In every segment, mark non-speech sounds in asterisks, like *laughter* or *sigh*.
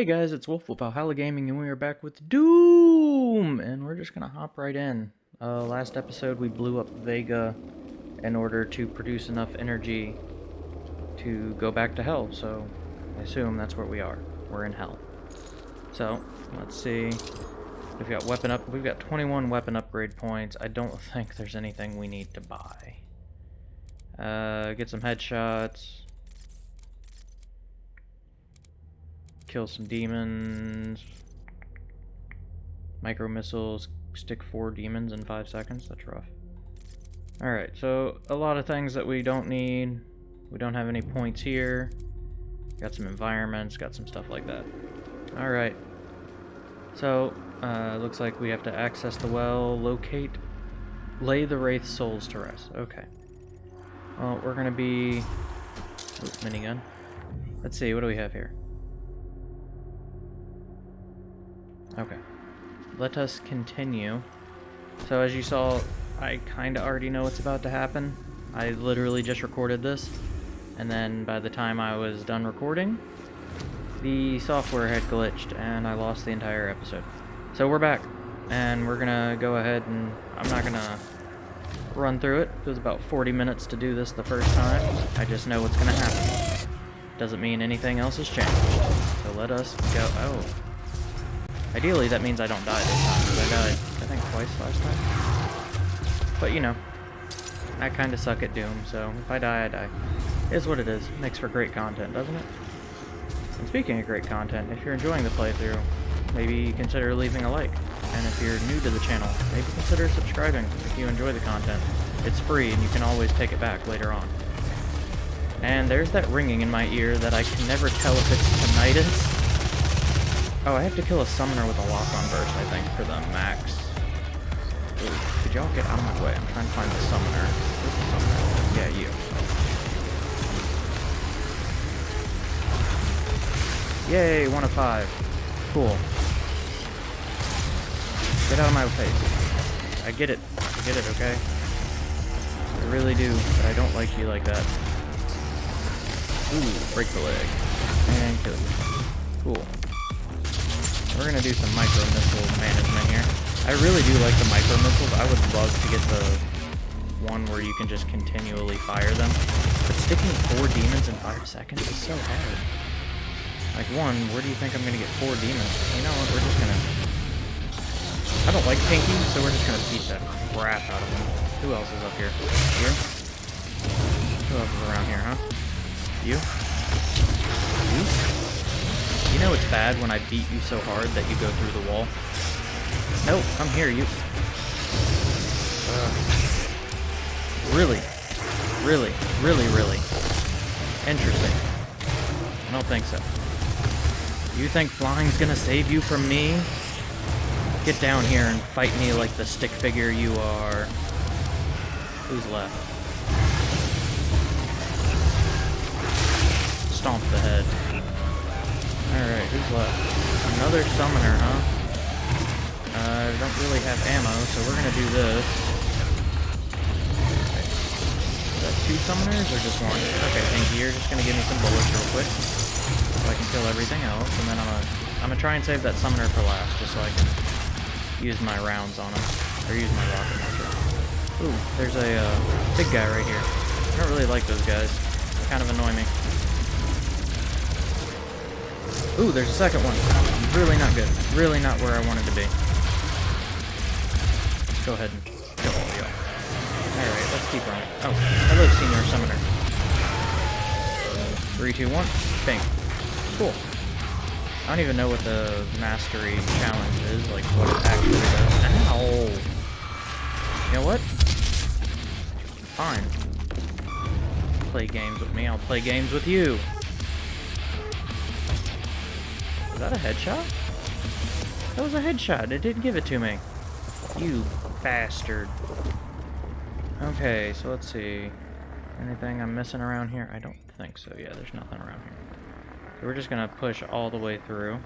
Hey guys, it's Wolf with Valhalla Gaming, and we are back with Doom! And we're just gonna hop right in. Uh, last episode we blew up Vega in order to produce enough energy to go back to Hell, so I assume that's where we are. We're in Hell. So, let's see. We've got weapon up. We've got 21 weapon upgrade points. I don't *laughs* think there's anything we need to buy. Uh, get some headshots. Kill some demons. Micro missiles, stick four demons in five seconds. That's rough. Alright, so a lot of things that we don't need. We don't have any points here. Got some environments, got some stuff like that. Alright. So, uh, looks like we have to access the well, locate, lay the Wraith souls to rest. Okay. Well, we're gonna be... Ooh, minigun. Let's see, what do we have here? Okay. Let us continue. So as you saw, I kind of already know what's about to happen. I literally just recorded this, and then by the time I was done recording, the software had glitched and I lost the entire episode. So we're back, and we're gonna go ahead and I'm not gonna run through it. It was about 40 minutes to do this the first time. I just know what's gonna happen. Doesn't mean anything else has changed. So let us go. Oh, Ideally, that means I don't die this time, because I died, I think, twice last time. But, you know, I kind of suck at Doom, so if I die, I die. Is what it is. Makes for great content, doesn't it? And speaking of great content, if you're enjoying the playthrough, maybe consider leaving a like. And if you're new to the channel, maybe consider subscribing if you enjoy the content. It's free, and you can always take it back later on. And there's that ringing in my ear that I can never tell if it's tinnitus Oh, I have to kill a summoner with a lock-on burst, I think, for the max. Ooh, could y'all get out of my way? I'm trying to find the summoner. Where's the summoner? Yeah, you. Yay, one of five. Cool. Get out of my face. I get it. I get it, okay? I really do, but I don't like you like that. Ooh, break the leg. And kill you. Cool. We're gonna do some micro missile management here. I really do like the micro missiles. I would love to get the one where you can just continually fire them. But sticking four demons in five seconds is so hard. Like one, where do you think I'm gonna get four demons? You know what, we're just gonna... I don't like Pinky, so we're just gonna beat the crap out of him. Who else is up here? You? Who else is around here, huh? You? You? You know it's bad when I beat you so hard that you go through the wall? Nope, I'm here, you... Uh, really? Really? Really, really? Interesting. I don't think so. You think flying's gonna save you from me? Get down here and fight me like the stick figure you are. Who's left? Stomp the head. Alright, who's left? Another summoner, huh? Uh, I don't really have ammo, so we're gonna do this. Okay. Is that two summoners or just one? Okay, thank you. You're just gonna give me some bullets real quick. So I can kill everything else, and then I'm gonna, I'm gonna try and save that summoner for last, just so I can use my rounds on him. Or use my rocket launcher. Ooh, there's a uh, big guy right here. I don't really like those guys. They kind of annoy me. Ooh, there's a second one. Really not good. Really not where I wanted to be. Go ahead and kill all y'all. Alright, let's keep running. Oh, hello, Senior Summoner. Three, two, one. Bang. Cool. I don't even know what the Mastery Challenge is, like what it actually does. Ow! You know what? Fine. Play games with me, I'll play games with you. That a headshot? That was a headshot. It didn't give it to me. You bastard. Okay, so let's see. Anything I'm missing around here? I don't think so. Yeah, there's nothing around here. So we're just going to push all the way through.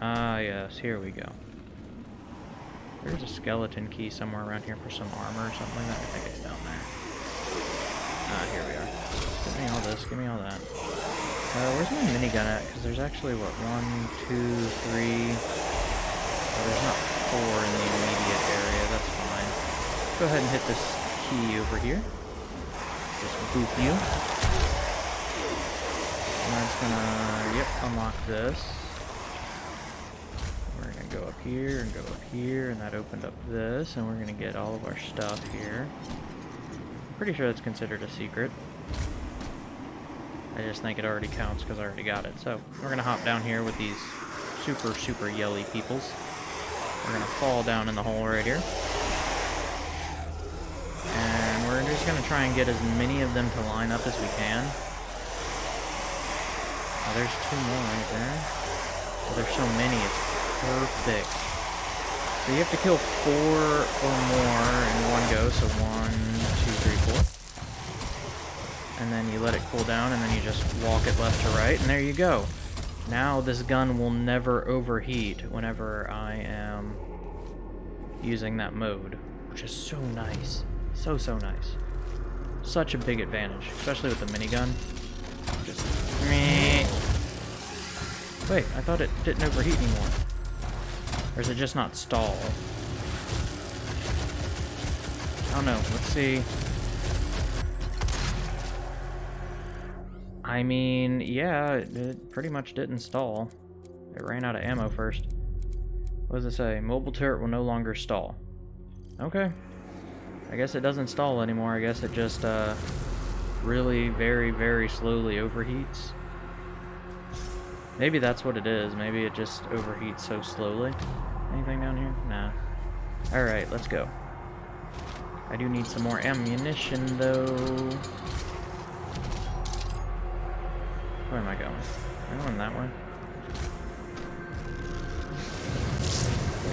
Ah, yes. Here we go. There's a skeleton key somewhere around here for some armor or something that. I think it's down there. Ah, here we are. Give me all this. Give me all that. Uh, where's my minigun at? Because there's actually, what, one, two, three... Oh, there's not four in the immediate area. That's fine. Go ahead and hit this key over here. Just boop you. And that's gonna, yep, unlock this. We're gonna go up here and go up here, and that opened up this, and we're gonna get all of our stuff here. Pretty sure that's considered a secret. I just think it already counts because I already got it. So, we're going to hop down here with these super, super yelly peoples. We're going to fall down in the hole right here. And we're just going to try and get as many of them to line up as we can. Oh, there's two more right there. Oh, there's so many, it's perfect. So you have to kill four or more in one go, so one, two, and then you let it cool down, and then you just walk it left to right, and there you go. Now this gun will never overheat whenever I am using that mode, which is so nice. So, so nice. Such a big advantage, especially with the minigun. Just... Wait, I thought it didn't overheat anymore. Or is it just not stall? I don't know. Let's see. I mean, yeah, it pretty much didn't stall. It ran out of ammo first. What does it say? Mobile turret will no longer stall. Okay. I guess it doesn't stall anymore. I guess it just, uh, really very, very slowly overheats. Maybe that's what it is. Maybe it just overheats so slowly. Anything down here? Nah. Alright, let's go. I do need some more ammunition, though. Where am I going? Am I going that way?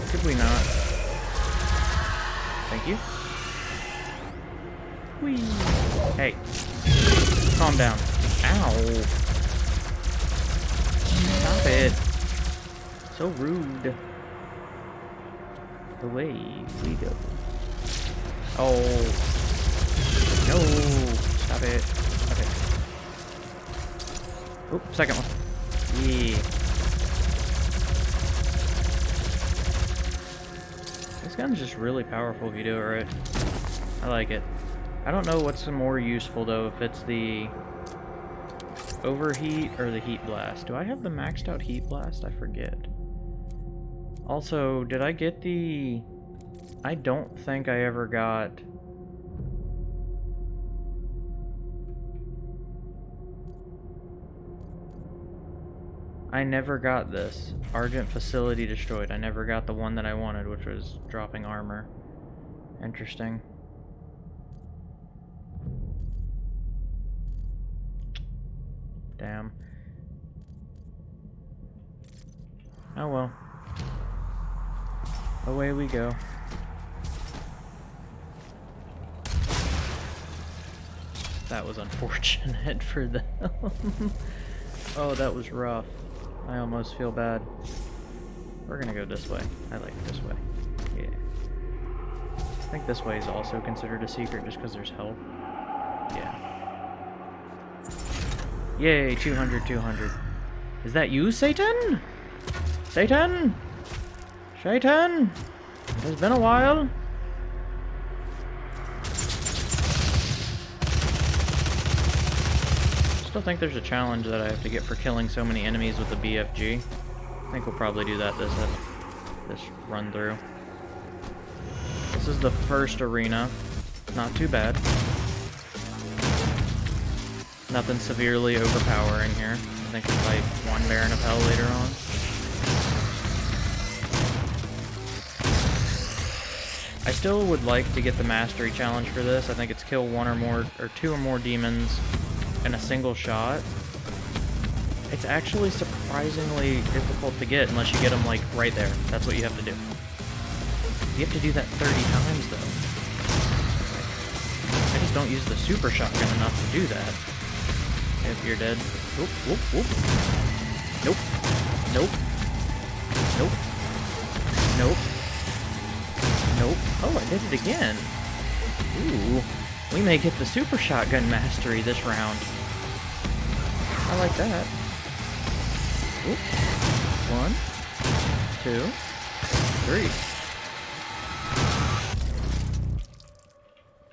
Could we not? Thank you. Whee! Hey. Calm down. Ow! Stop it! So rude. The way we go. Oh. No! Stop it. Oop, second one. Yeah. This gun's just really powerful if you do it right. I like it. I don't know what's more useful though, if it's the overheat or the heat blast. Do I have the maxed out heat blast? I forget. Also, did I get the... I don't think I ever got I never got this. Argent facility destroyed. I never got the one that I wanted, which was dropping armor. Interesting. Damn. Oh well. Away we go. That was unfortunate *laughs* for them. *laughs* oh, that was rough. I almost feel bad. We're gonna go this way. I like this way. Yeah. I think this way is also considered a secret just because there's health. Yeah. Yay, 200, 200. Is that you, Satan? Satan? Satan? It's been a while. Think there's a challenge that I have to get for killing so many enemies with the BFG. I think we'll probably do that this, uh, this run through. This is the first arena. Not too bad. Nothing severely overpowering here. I think we fight one Baron of Hell later on. I still would like to get the Mastery Challenge for this. I think it's kill one or more, or two or more demons in a single shot, it's actually surprisingly difficult to get unless you get them, like, right there. That's what you have to do. You have to do that 30 times, though. I just don't use the super shotgun enough to do that. If you're dead. Nope. Nope. Nope. Nope. Nope. Oh, I did it again. Ooh. We may get the super shotgun mastery this round. I like that. Oop. One, two, three.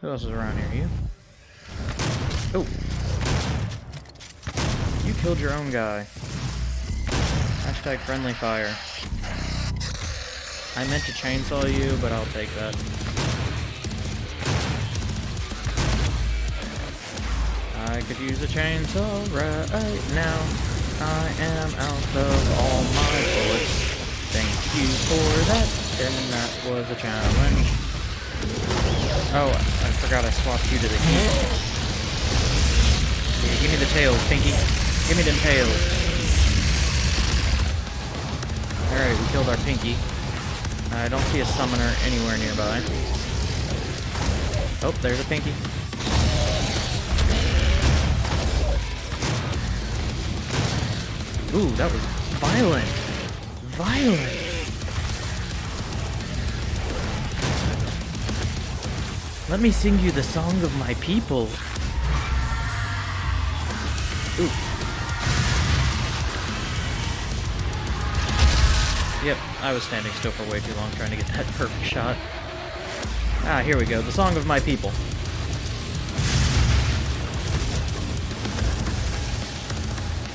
Who else is around here? You? Oh. You killed your own guy. Hashtag friendly fire. I meant to chainsaw you, but I'll take that. I could use a chainsaw right now. I am out of all my bullets. Thank you for that, and that was a challenge. Oh, I forgot I swapped you to the heat. Yeah, give me the tails, Pinky. Give me them tails. Alright, we killed our Pinky. I don't see a summoner anywhere nearby. Oh, there's a Pinky. Ooh, that was violent. Violent. Let me sing you the song of my people. Ooh. Yep, I was standing still for way too long trying to get that *laughs* perfect shot. Ah, here we go. The song of my people.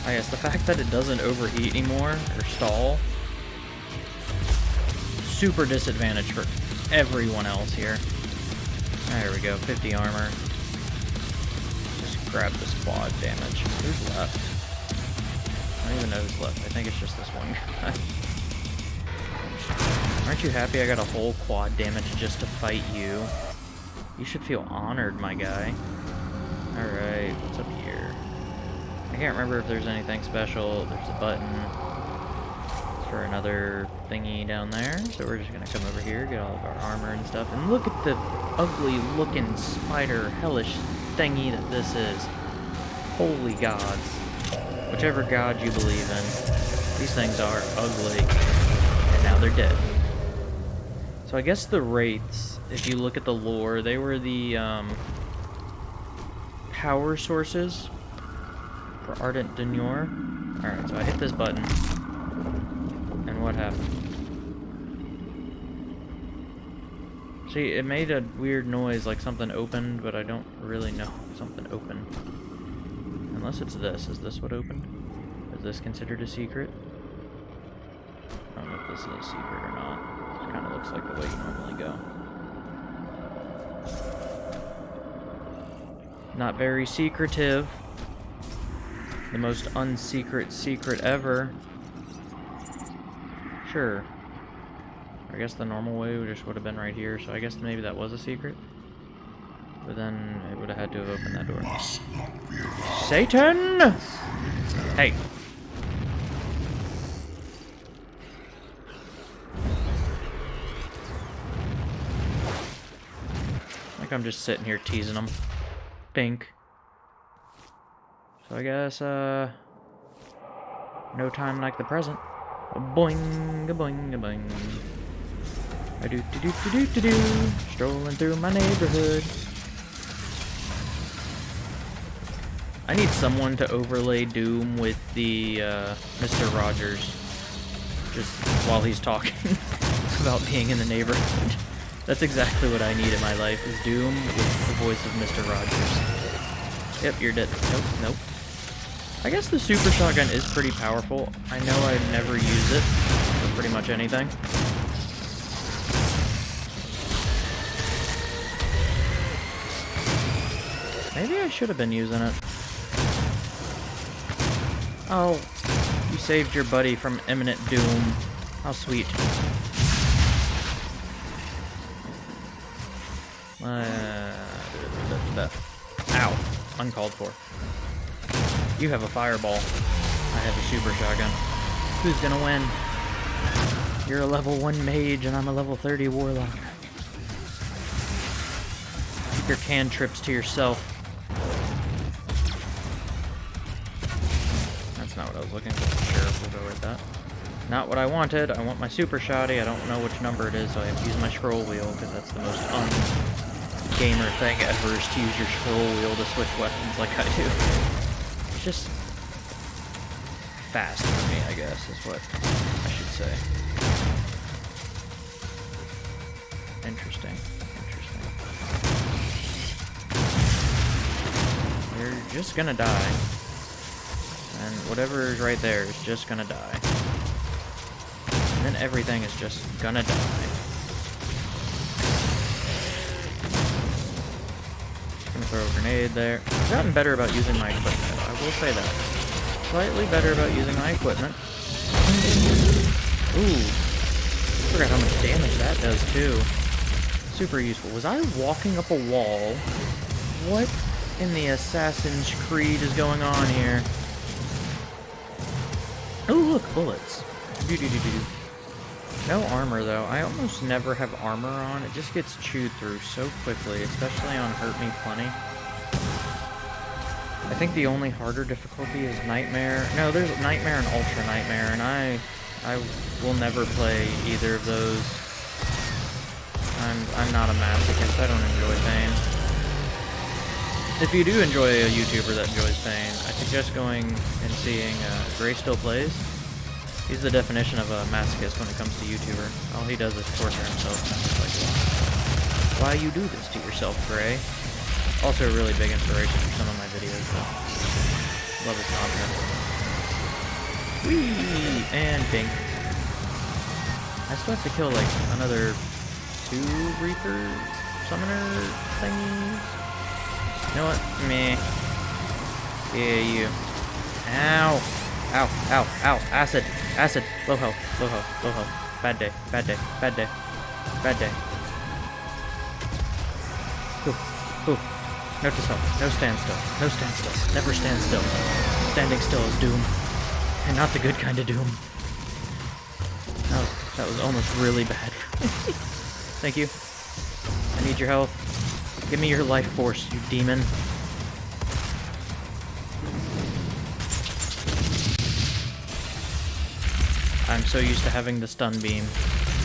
I guess the fact that it doesn't overheat anymore, or stall, super disadvantage for everyone else here. There we go, 50 armor. Just grab this quad damage. Who's left? I don't even know who's left. I think it's just this one guy. *laughs* Aren't you happy I got a whole quad damage just to fight you? You should feel honored, my guy. Alright, what's up? I can't remember if there's anything special. There's a button for another thingy down there. So we're just gonna come over here, get all of our armor and stuff. And look at the ugly looking spider hellish thingy that this is. Holy gods. Whichever god you believe in. These things are ugly. And now they're dead. So I guess the Wraiths, if you look at the lore, they were the um, power sources for Argent D'Nur. Alright, so I hit this button. And what happened? See, it made a weird noise like something opened, but I don't really know something opened. Unless it's this. Is this what opened? Is this considered a secret? I don't know if this is a secret or not. It kind of looks like the way you normally go. Not very secretive. The most unsecret secret ever. Sure. I guess the normal way just would have been right here, so I guess maybe that was a secret. But then it would have had to have opened that door. Satan! Hey. Like I'm just sitting here teasing them. Pink. So I guess, uh... No time like the present. A boing, a boing, a boing. I do do do do do do do. Strolling through my neighborhood. I need someone to overlay Doom with the uh, Mr. Rogers, just while he's talking *laughs* about being in the neighborhood. That's exactly what I need in my life, is Doom with the voice of Mr. Rogers. Yep, you're dead. Nope, nope. I guess the super shotgun is pretty powerful. I know I never use it for pretty much anything. Maybe I should have been using it. Oh, you saved your buddy from imminent doom. How sweet. Uh, ow. Uncalled for. You have a fireball. I have a super shotgun. Who's gonna win? You're a level 1 mage and I'm a level 30 warlock. Keep your cantrips to yourself. That's not what I was looking for. Sure, we'll go with that. Not what I wanted. I want my super shoddy. I don't know which number it is, so I have to use my scroll wheel, because that's the most un-gamer thing ever, is to use your scroll wheel to switch weapons like I do. Just fast for me, I guess, is what I should say. Interesting. Interesting. You're just gonna die. And whatever is right there is just gonna die. And then everything is just gonna die. Gonna throw a grenade there. I've gotten better about using my equipment, I will say that. Slightly better about using my equipment. Ooh. Forgot how much damage that does too. Super useful. Was I walking up a wall? What in the Assassin's Creed is going on here? Oh, look, bullets. Doo -doo -doo no armor, though. I almost never have armor on. It just gets chewed through so quickly, especially on Hurt Me Plenty. I think the only harder difficulty is Nightmare. No, there's Nightmare and Ultra Nightmare, and I I will never play either of those. I'm, I'm not a masochist. I don't enjoy pain. If you do enjoy a YouTuber that enjoys pain, I suggest going and seeing uh, Gray Still Plays. He's the definition of a masochist when it comes to YouTuber. All he does is torture himself. Like, why you do this to yourself, Gray? Also a really big inspiration for some of videos, though. Love his content. Whee! And bing. I still have to kill, like, another two Reaper Summoner thingies. You know what? Meh. Yeah, you. Ow! Ow, ow, ow, acid. Acid. Low health. Low health. Low health. Bad day. Bad day. Bad day. Bad day. Ooh. Ooh. No to. No standstill. No standstill. Never stand still. Standing still is doom. And not the good kind of doom. Oh, that was almost really bad. *laughs* Thank you. I need your help. Give me your life force, you demon. I'm so used to having the stun beam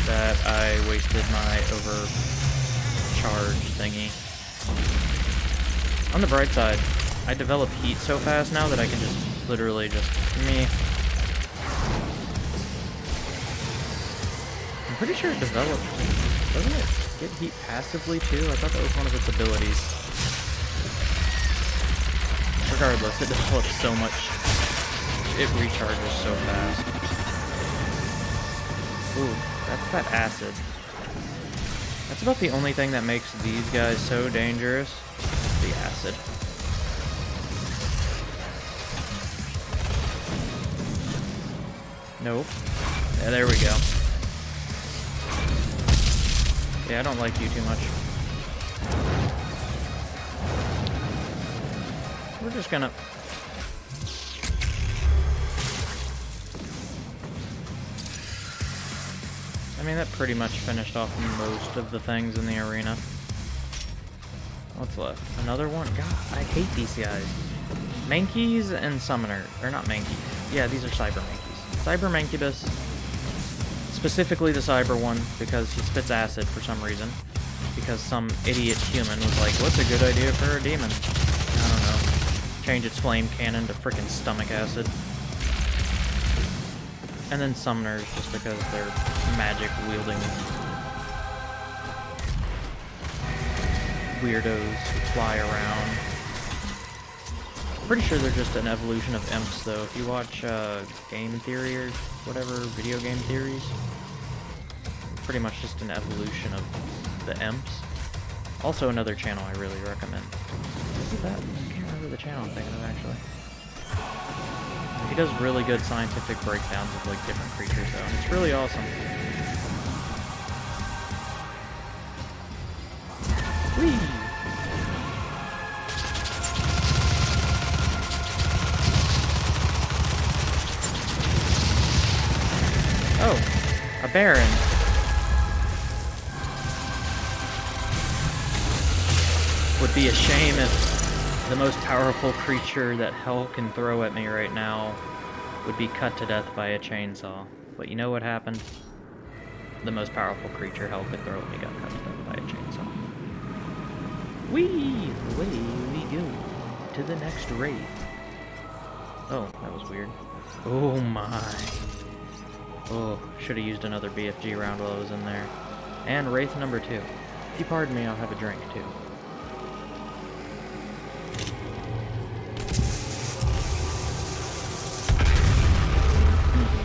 that I wasted my overcharge thingy. On the bright side, I develop heat so fast now that I can just literally just me. I'm pretty sure it develops. Doesn't it get heat passively too? I thought that was one of its abilities. Regardless, it develops so much. It recharges so fast. Ooh, that's that acid. That's about the only thing that makes these guys so dangerous. The acid. Nope. Yeah, there we go. Yeah, I don't like you too much. We're just gonna I mean, that pretty much finished off most of the things in the arena. What's left? Another one? God, I hate these guys. Mankeys and Summoner. Or not Mankeys. Yeah, these are Cyber Mankeys. Cyber Mancubus. Specifically the Cyber one, because he spits acid for some reason. Because some idiot human was like, what's a good idea for a demon? I don't know. Change its flame cannon to freaking stomach acid. And then summoners, just because they're magic weirdos who fly around. Pretty sure they're just an evolution of imps, though. If you watch uh, Game Theory or whatever, video game theories, pretty much just an evolution of the imps. Also another channel I really recommend. Is that? I can't remember the channel I'm thinking of, actually. He does really good scientific breakdowns of like different creatures though, and it's really awesome. Whee! Oh, a Baron. Would be a shame if the most powerful creature that hell can throw at me right now would be cut to death by a chainsaw. But you know what happened? The most powerful creature hell could throw at me got cut to death by a chainsaw. Whee! Away we go to the next raid. Oh, that was weird. Oh my. Oh, should have used another BFG round while I was in there. And Wraith number two. If you pardon me, I'll have a drink too.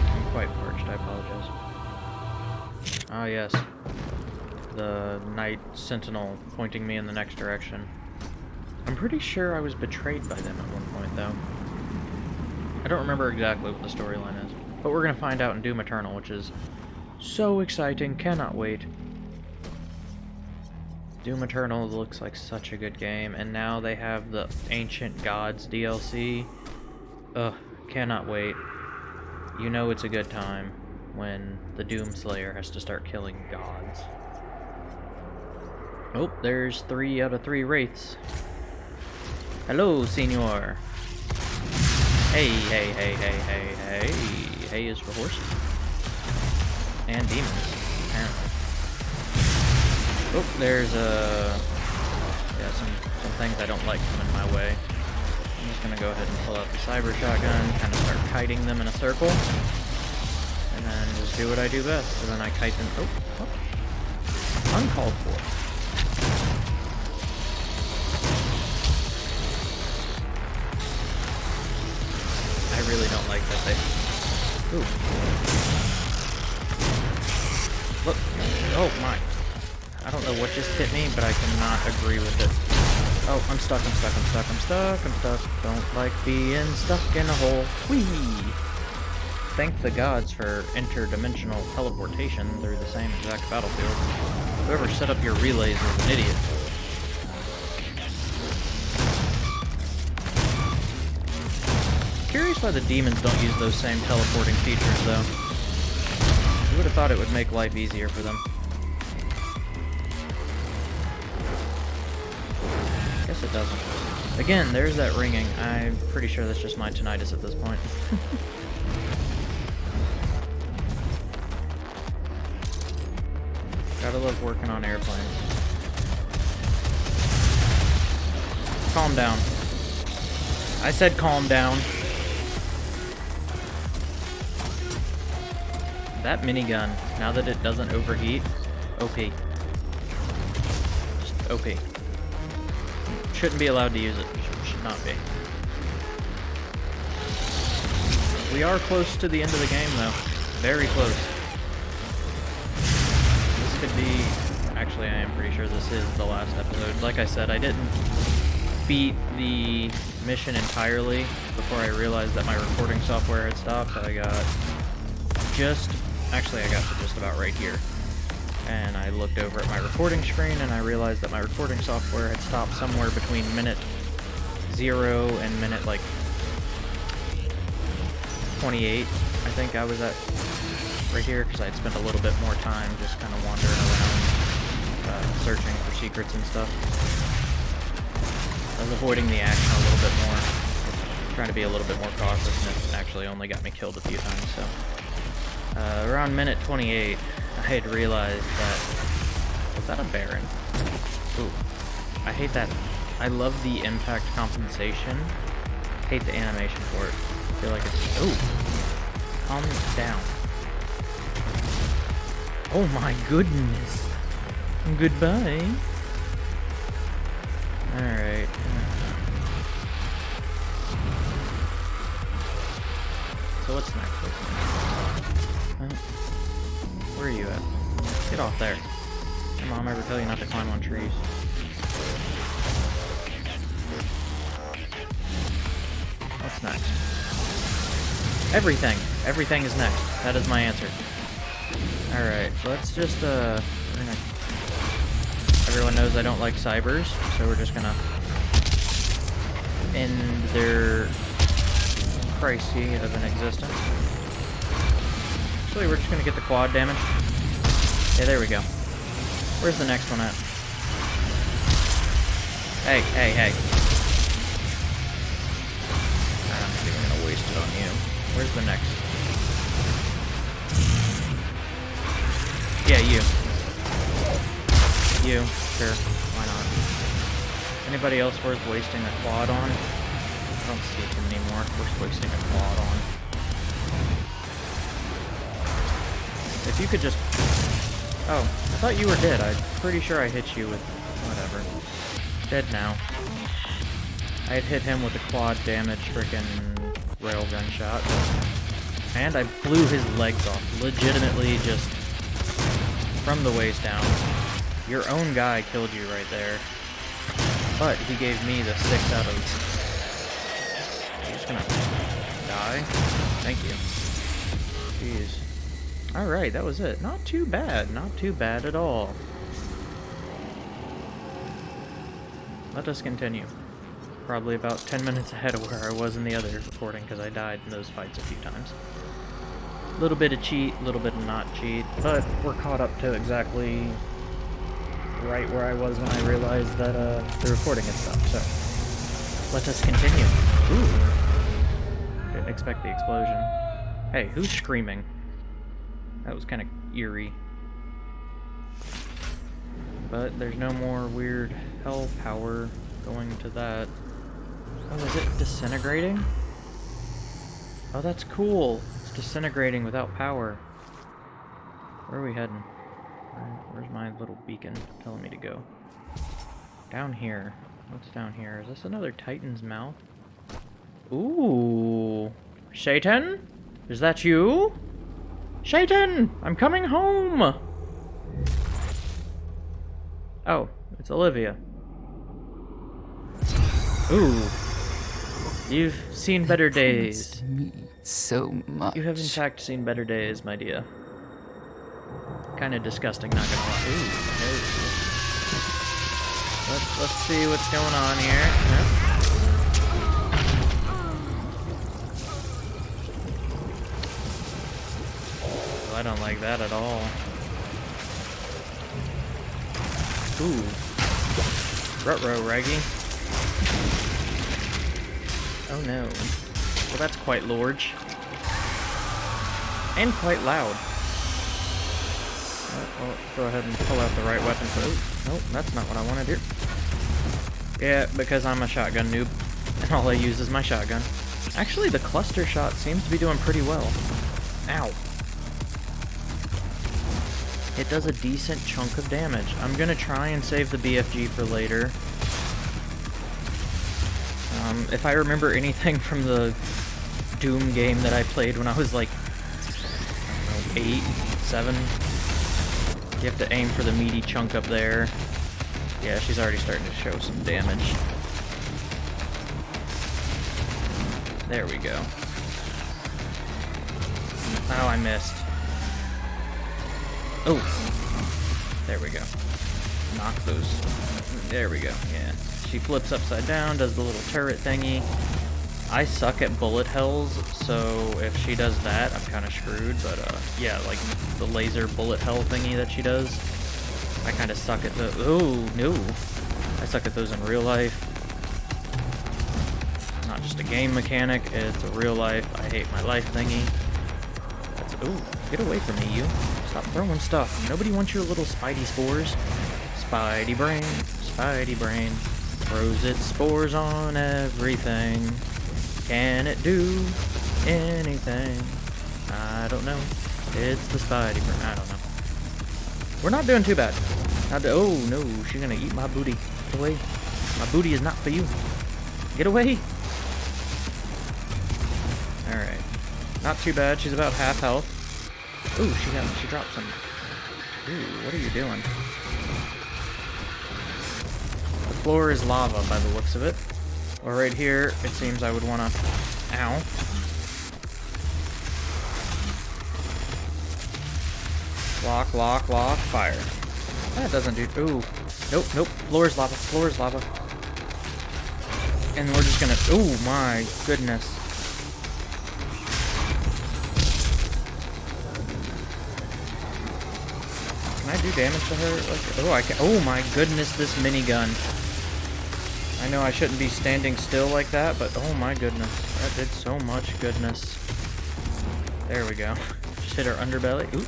I'm quite parched, I apologize. Ah yes. Night Sentinel pointing me in the next direction. I'm pretty sure I was betrayed by them at one point, though. I don't remember exactly what the storyline is. But we're going to find out in Doom Eternal, which is so exciting. Cannot wait. Doom Eternal looks like such a good game, and now they have the Ancient Gods DLC. Ugh, cannot wait. You know it's a good time when the Doom Slayer has to start killing gods. Oh, there's three out of three Wraiths. Hello, senor. Hey, hey, hey, hey, hey, hey. Hey is for horses. And demons, apparently. Oh, there's uh, yeah, some, some things I don't like coming my way. I'm just gonna go ahead and pull out the cyber shotgun, kind of start kiting them in a circle. And then just do what I do best. And then I kite them, oh, oh. uncalled for. Really don't like that they... Ooh. Look. Oh, my. I don't know what just hit me, but I cannot agree with it. Oh, I'm stuck, I'm stuck, I'm stuck, I'm stuck, I'm stuck. Don't like being stuck in a hole. Whee! Thank the gods for interdimensional teleportation through the same exact battlefield. Whoever set up your relays is an idiot. Curious why the demons don't use those same teleporting features, though. You would have thought it would make life easier for them. Guess it doesn't. Again, there's that ringing. I'm pretty sure that's just my tinnitus at this point. *laughs* Gotta love working on airplanes. Calm down. I said calm down. That minigun, now that it doesn't overheat, OP. Just OP. Shouldn't be allowed to use it. Should not be. We are close to the end of the game, though. Very close. This could be... Actually, I am pretty sure this is the last episode. Like I said, I didn't beat the mission entirely before I realized that my recording software had stopped. I got just Actually, I got to just about right here. And I looked over at my recording screen and I realized that my recording software had stopped somewhere between minute zero and minute like 28. I think I was at right here because I'd spent a little bit more time just kind of wandering around, uh, searching for secrets and stuff. I was avoiding the action a little bit more, trying to be a little bit more cautious, and it actually only got me killed a few times, so... Uh, around minute 28, I had realized that... Was that a Baron? Ooh. I hate that. I love the impact compensation. hate the animation for it. I feel like it's... Ooh. Calm down. Oh my goodness. Goodbye. Alright. So what's next? What's next? Where are you at? Get off there. Your mom ever tell you not to climb on trees? What's next? Everything. Everything is next. That is my answer. Alright, let's just, uh... Gonna... Everyone knows I don't like cybers, so we're just gonna end their crisis of an existence. Actually, we're just gonna get the quad damage. Yeah, there we go. Where's the next one at? Hey, hey, hey. I'm not even gonna waste it on you. Where's the next? Yeah, you. You. Sure. Why not? Anybody else worth wasting a quad on? I don't see him anymore. We're wasting a quad on. You could just... Oh, I thought you were dead. I'm pretty sure I hit you with... Whatever. Dead now. I had hit him with a quad damage freaking railgun shot. And I blew his legs off. Legitimately just from the waist down. Your own guy killed you right there. But he gave me the 6 out of... He's gonna die? Thank you. Jeez. Alright, that was it. Not too bad. Not too bad at all. Let us continue. Probably about 10 minutes ahead of where I was in the other recording because I died in those fights a few times. Little bit of cheat, little bit of not cheat, but we're caught up to exactly right where I was when I realized that uh, the recording had stopped, so let us continue. Ooh. Didn't expect the explosion. Hey, who's screaming? That was kind of eerie. But there's no more weird hell power going to that. Oh, is it disintegrating? Oh, that's cool. It's disintegrating without power. Where are we heading? Where's my little beacon telling me to go? Down here. What's down here? Is this another Titan's mouth? Ooh. Shaitan? Is that you? Shaitan! I'm coming home! Oh, it's Olivia. Ooh. You've seen better days. Me so much. You have in fact seen better days, my dear. Kind of disgusting, not gonna lie. Ooh, no. Let's, let's see what's going on here. Well, I don't like that at all. Ooh. Rutro, Raggy. Oh no. Well, that's quite large. And quite loud. Oh, well, go ahead and pull out the right weapon for... Oh, nope, that's not what I wanted here. Yeah, because I'm a shotgun noob, *laughs* and all I use is my shotgun. Actually, the cluster shot seems to be doing pretty well. Ow. It does a decent chunk of damage. I'm gonna try and save the BFG for later. Um, if I remember anything *laughs* from the Doom game that I played when I was like, I know, 8, 7, you have to aim for the meaty chunk up there. Yeah, she's already starting to show some damage. There we go. Oh, I missed. Oh! There we go. Knock those. There we go, yeah. She flips upside down, does the little turret thingy. I suck at bullet hells, so if she does that, I'm kind of screwed, but uh, yeah, like the laser bullet hell thingy that she does, I kind of suck at the- oh, no. I suck at those in real life. Not just a game mechanic, it's a real life, I hate my life thingy. That's- ooh, get away from me, you. Stop throwing stuff. Nobody wants your little spidey spores. Spidey brain, spidey brain, throws its spores on everything. Can it do anything? I don't know. It's the Spidey brain. I don't know. We're not doing too bad. Not do oh no, she's gonna eat my booty. Get away. My booty is not for you. Get away. Alright. Not too bad. She's about half health. Ooh, she got she dropped some. Ooh, what are you doing? The floor is lava by the looks of it. Or right here, it seems I would want to... Ow. Lock, lock, lock, fire. That doesn't do... Ooh. Nope, nope. Floor is lava, floor is lava. And we're just gonna... Ooh, my goodness. Do damage to her? Like, oh, I can... Oh, my goodness, this minigun. I know I shouldn't be standing still like that, but oh my goodness. That did so much goodness. There we go. *laughs* Just hit her underbelly. Oop.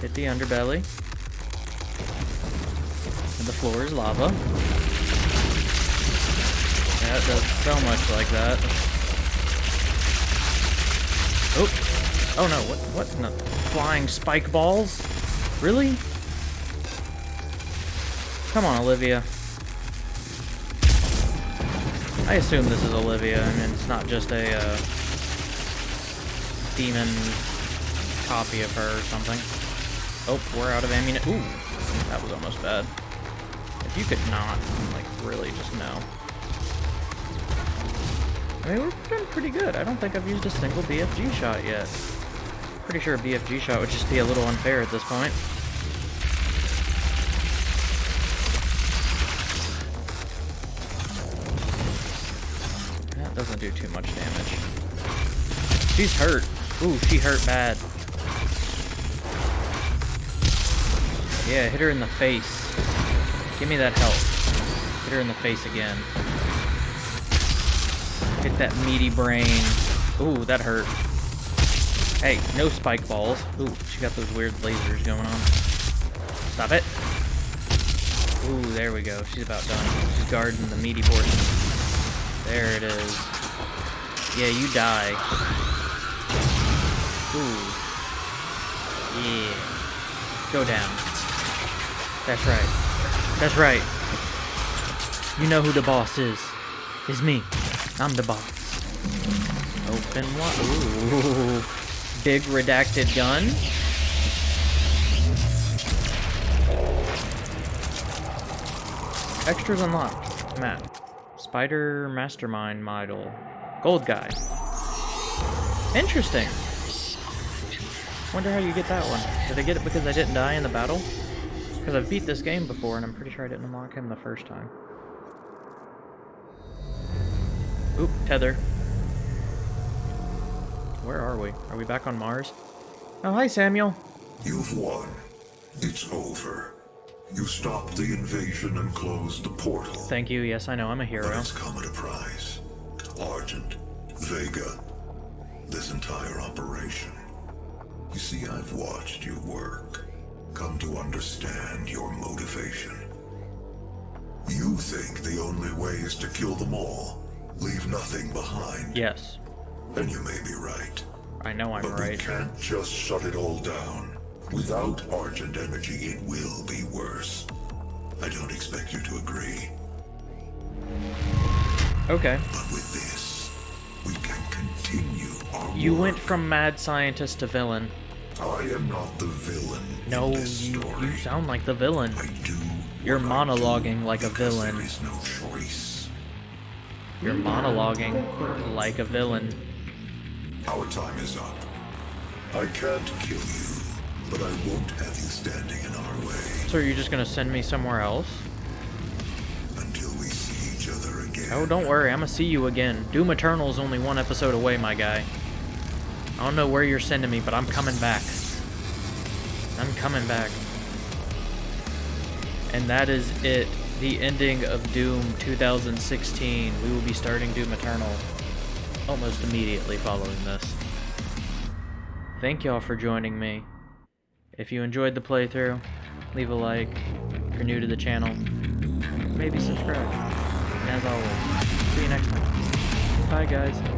Hit the underbelly. And the floor is lava. Yeah, it does so much like that. Oh, oh no! What? What? Flying spike balls? Really? Come on, Olivia. I assume this is Olivia. I mean, it's not just a uh, demon copy of her or something. Oh, we're out of ammunition. Ooh, that was almost bad. If you could not, like, really just know. I mean, we're doing pretty good. I don't think I've used a single BFG shot yet. Pretty sure a BFG shot would just be a little unfair at this point. That doesn't do too much damage. She's hurt. Ooh, she hurt bad. Yeah, hit her in the face. Give me that health. Hit her in the face again. Hit that meaty brain. Ooh, that hurt. Hey, no spike balls. Ooh, she got those weird lasers going on. Stop it. Ooh, there we go. She's about done. She's guarding the meaty portion. There it is. Yeah, you die. Ooh. Yeah. Go down. That's right. That's right. You know who the boss is. It's me. I'm the boss. Open what? Ooh. Big redacted gun. Extras unlocked. Map. Spider Mastermind model. Gold guy. Interesting. Wonder how you get that one. Did I get it because I didn't die in the battle? Because I've beat this game before and I'm pretty sure I didn't unlock him the first time. Oop, tether. Where are we? Are we back on Mars? Oh, hi, Samuel. You've won. It's over. You stopped the invasion and closed the portal. Thank you. Yes, I know. I'm a But hero. it's come at a price. Argent, Vega, this entire operation. You see, I've watched you work. Come to understand your motivation. You think the only way is to kill them all, leave nothing behind. Yes. And you may be right. I know I'm But we can't just shut it all down. Without Argent energy, it will be worse. I don't expect you to agree, Okay. but with this, we can continue our You work. went from mad scientist to villain. I am not the villain No, you, story. you sound like the villain. I do You're I do monologuing like a villain. There is no choice. You're monologuing like a villain. Our time is up. I can't kill you, but I won't have you standing in our way So are you just gonna send me somewhere else? until we see each other again. Oh, don't worry, I'm gonna see you again. Doom Eternal's only one episode away, my guy. I don't know where you're sending me, but I'm coming back. I'm coming back. And that is it. The ending of Doom 2016. We will be starting Doom Eternal almost immediately following this. Thank y'all for joining me. If you enjoyed the playthrough, leave a like. If you're new to the channel, maybe subscribe. And as always, see you next time. Bye, guys.